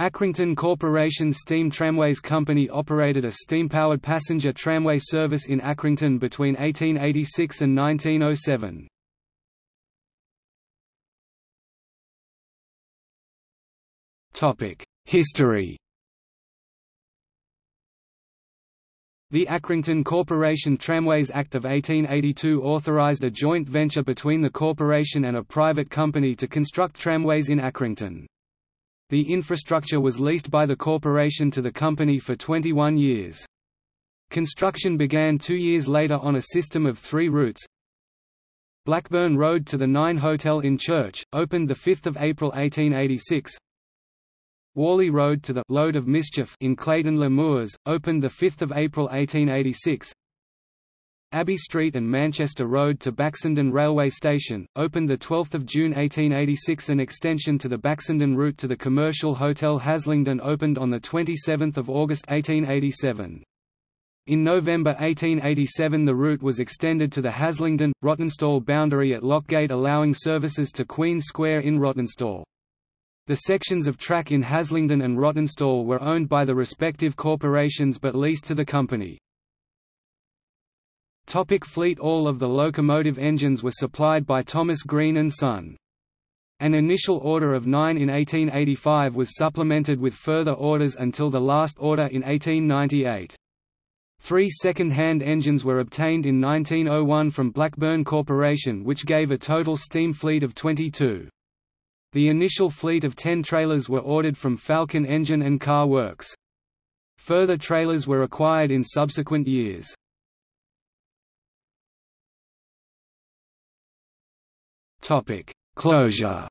Accrington Corporation Steam Tramways Company operated a steam-powered passenger tramway service in Accrington between 1886 and 1907. History The Accrington Corporation Tramways Act of 1882 authorised a joint venture between the corporation and a private company to construct tramways in Accrington. The infrastructure was leased by the corporation to the company for 21 years. Construction began two years later on a system of three routes. Blackburn Road to the Nine Hotel in Church, opened 5 April 1886 Whalley Road to the Load of Mischief in Clayton Le Moors, opened 5 April 1886 Abbey Street and Manchester Road to Baxenden Railway Station, opened 12 June 1886 An extension to the Baxenden route to the commercial Hotel Haslingden opened on 27 August 1887. In November 1887 the route was extended to the Haslingden, Rawtenstall boundary at Lockgate allowing services to Queen Square in Rawtenstall. The sections of track in Haslingden and Rawtenstall were owned by the respective corporations but leased to the company. Topic fleet All of the locomotive engines were supplied by Thomas Green and Son. An initial order of nine in 1885 was supplemented with further orders until the last order in 1898. Three second-hand engines were obtained in 1901 from Blackburn Corporation which gave a total steam fleet of 22. The initial fleet of 10 trailers were ordered from Falcon Engine and Car Works. Further trailers were acquired in subsequent years. Closure.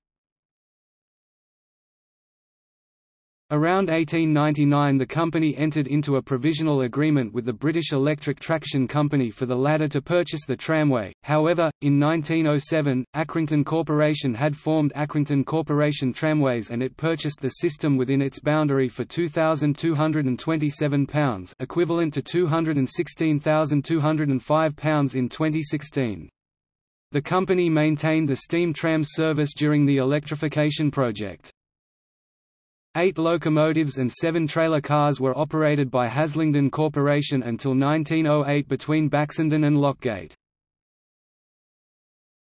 Around 1899 the company entered into a provisional agreement with the British Electric Traction Company for the latter to purchase the tramway, however, in 1907, Accrington Corporation had formed Accrington Corporation Tramways and it purchased the system within its boundary for £2,227 equivalent to £216,205 in 2016. The company maintained the steam tram service during the electrification project. Eight locomotives and seven trailer cars were operated by Haslingden Corporation until 1908 between Baxenden and Lockgate.